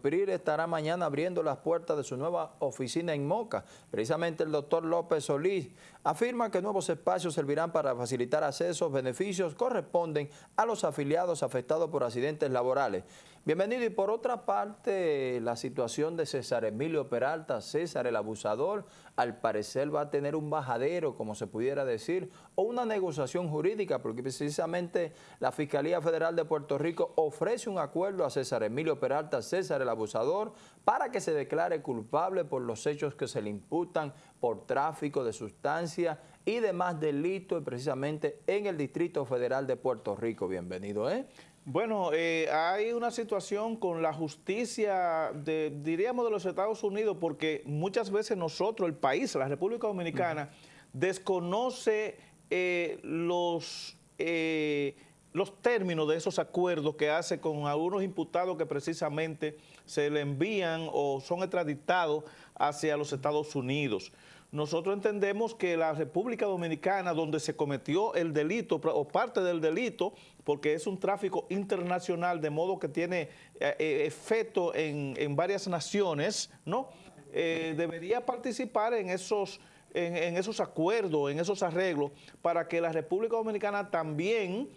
PRI estará mañana abriendo las puertas de su nueva oficina en Moca. Precisamente el doctor López Solís afirma que nuevos espacios servirán para facilitar accesos, beneficios corresponden a los afiliados afectados por accidentes laborales. Bienvenido. Y por otra parte, la situación de César Emilio Peralta, César el abusador, al parecer va a tener un bajadero, como se pudiera decir, o una negociación jurídica, porque precisamente la Fiscalía Federal de Puerto Rico ofrece un acuerdo a César Emilio Peralta, César el abusador, para que se declare culpable por los hechos que se le imputan por tráfico de sustancias y demás delitos, precisamente en el Distrito Federal de Puerto Rico. Bienvenido, ¿eh? Bueno, eh, hay una situación con la justicia, de, diríamos, de los Estados Unidos, porque muchas veces nosotros, el país, la República Dominicana, desconoce eh, los, eh, los términos de esos acuerdos que hace con algunos imputados que precisamente se le envían o son extraditados hacia los Estados Unidos. Nosotros entendemos que la República Dominicana, donde se cometió el delito o parte del delito, porque es un tráfico internacional, de modo que tiene eh, eh, efecto en, varias naciones, ¿no? Eh, debería participar en esos, en, esos acuerdos, en esos arreglos, para que la República Dominicana también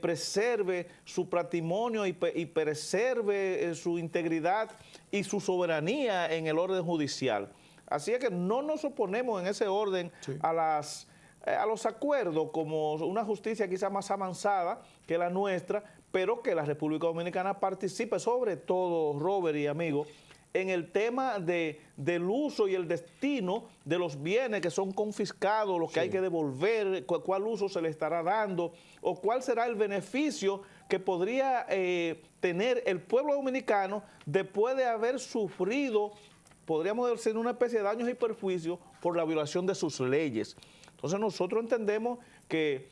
preserve su patrimonio y, y preserve su integridad y su soberanía en el orden judicial. Así es que no nos oponemos en ese orden a las eh, a los acuerdos como una justicia quizá más avanzada que la nuestra, pero que la República Dominicana participe, sobre todo, Robert y amigos, en el tema de, del uso y el destino de los bienes que son confiscados, los que hay que devolver, cuál uso se le estará dando o cuál será el beneficio que podría eh, tener el pueblo dominicano después de haber sufrido podríamos decir, una especie de daños y perjuicios por la violación de sus leyes. Entonces nosotros entendemos que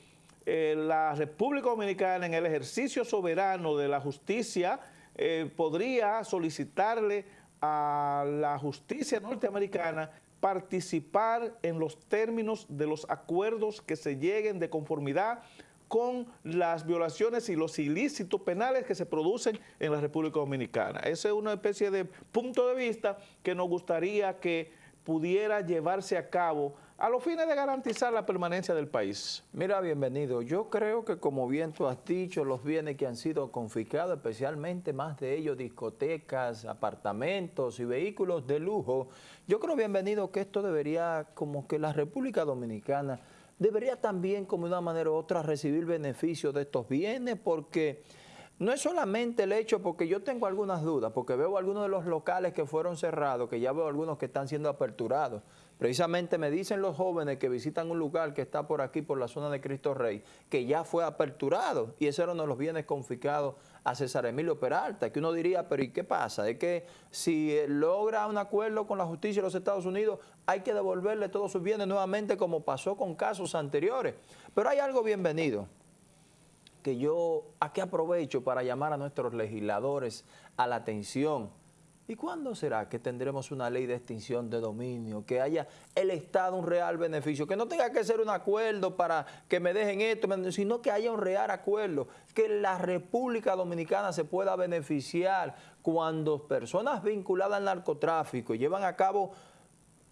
eh, la República Dominicana en el ejercicio soberano de la justicia eh, podría solicitarle a la justicia norteamericana participar en los términos de los acuerdos que se lleguen de conformidad con las violaciones y los ilícitos penales que se producen en la República Dominicana. Esa es una especie de punto de vista que nos gustaría que pudiera llevarse a cabo a los fines de garantizar la permanencia del país. Mira, bienvenido. Yo creo que como bien tú has dicho, los bienes que han sido confiscados, especialmente más de ellos discotecas, apartamentos y vehículos de lujo, yo creo, bienvenido, que esto debería, como que la República Dominicana debería también, como de una manera u otra, recibir beneficios de estos bienes, porque no es solamente el hecho, porque yo tengo algunas dudas, porque veo algunos de los locales que fueron cerrados, que ya veo algunos que están siendo aperturados. Precisamente me dicen los jóvenes que visitan un lugar que está por aquí, por la zona de Cristo Rey, que ya fue aperturado, y ese era uno de los bienes confiscados a César Emilio Peralta, que uno diría, pero ¿y qué pasa? Es que si logra un acuerdo con la justicia de los Estados Unidos, hay que devolverle todos sus bienes nuevamente como pasó con casos anteriores. Pero hay algo bienvenido, que yo aquí aprovecho para llamar a nuestros legisladores a la atención ¿Y cuándo será que tendremos una ley de extinción de dominio? Que haya el Estado un real beneficio, que no tenga que ser un acuerdo para que me dejen esto, sino que haya un real acuerdo, que la República Dominicana se pueda beneficiar cuando personas vinculadas al narcotráfico llevan a cabo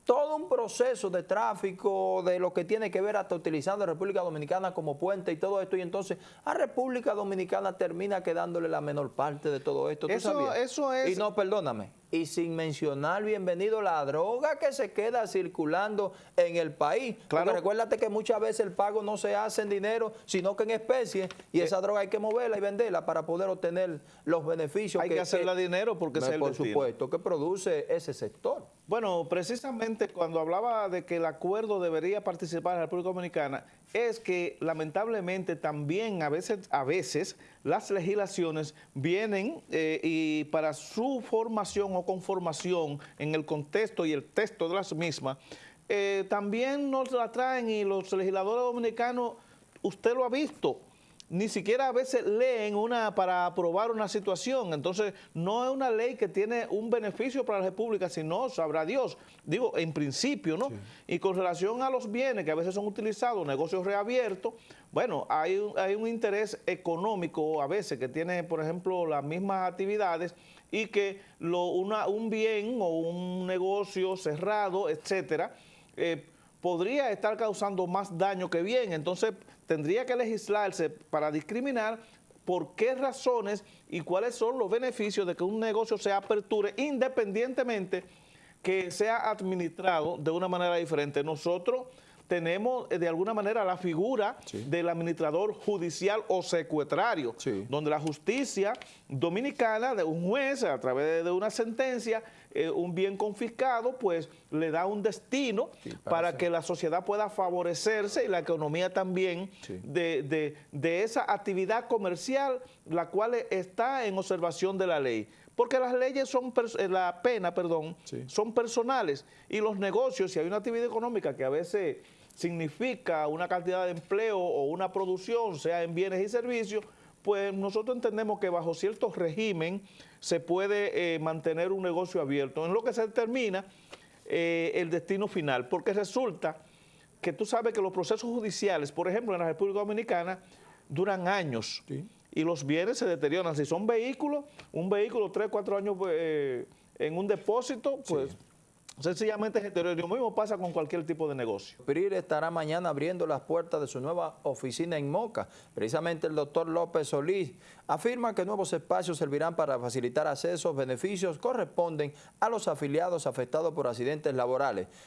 todo un proceso de tráfico, de lo que tiene que ver hasta utilizando a República Dominicana como puente y todo esto, y entonces a República Dominicana termina quedándole la menor parte de todo esto. eso, eso es... Y no, perdóname, y sin mencionar, bienvenido, la droga que se queda circulando en el país. Claro. Porque recuérdate que muchas veces el pago no se hace en dinero, sino que en especie, y eh. esa droga hay que moverla y venderla para poder obtener los beneficios. Hay que, hacerla dinero porque es el Por supuesto, que produce ese sector. Bueno, precisamente cuando hablaba de que el acuerdo debería participar la República Dominicana, es que lamentablemente también a veces, a veces las legislaciones vienen eh, y para su formación o conformación en el contexto y el texto de las mismas, eh, también nos la traen y los legisladores dominicanos, usted lo ha visto, ni siquiera a veces leen una para aprobar una situación. Entonces, no es una ley que tiene un beneficio para la República, sino sabrá Dios. Digo, en principio, ¿no? Y con relación a los bienes que a veces son utilizados, negocios reabiertos, bueno, hay, hay un interés económico a veces que tiene, por ejemplo, las mismas actividades y que lo, una, un bien o un negocio cerrado, etcétera, eh, podría estar causando más daño que bien. Entonces, tendría que legislarse para discriminar por qué razones y cuáles son los beneficios de que un negocio se aperture independientemente que sea administrado de una manera diferente. Nosotros tenemos eh, de alguna manera la figura del administrador judicial o secuestrario, donde la justicia dominicana, de un juez, a través de una sentencia, eh, un bien confiscado, pues le da un destino para que la sociedad pueda favorecerse y la economía también de, de esa actividad comercial, la cual está en observación de la ley. Porque las leyes son, eh, la pena, perdón, son personales. Y los negocios, si hay una actividad económica que a veces significa una cantidad de empleo o una producción, sea en bienes y servicios, pues nosotros entendemos que bajo cierto régimen se puede eh, mantener un negocio abierto, en lo que se determina eh, el destino final, porque resulta que tú sabes que los procesos judiciales, por ejemplo, en la República Dominicana, duran años y los bienes se deterioran. Si son vehículos, un vehículo tres, cuatro años eh, en un depósito, pues... Sencillamente es Lo mismo pasa con cualquier tipo de negocio. PRIR estará mañana abriendo las puertas de su nueva oficina en Moca. Precisamente el doctor López Solís afirma que nuevos espacios servirán para facilitar accesos, beneficios corresponden a los afiliados afectados por accidentes laborales.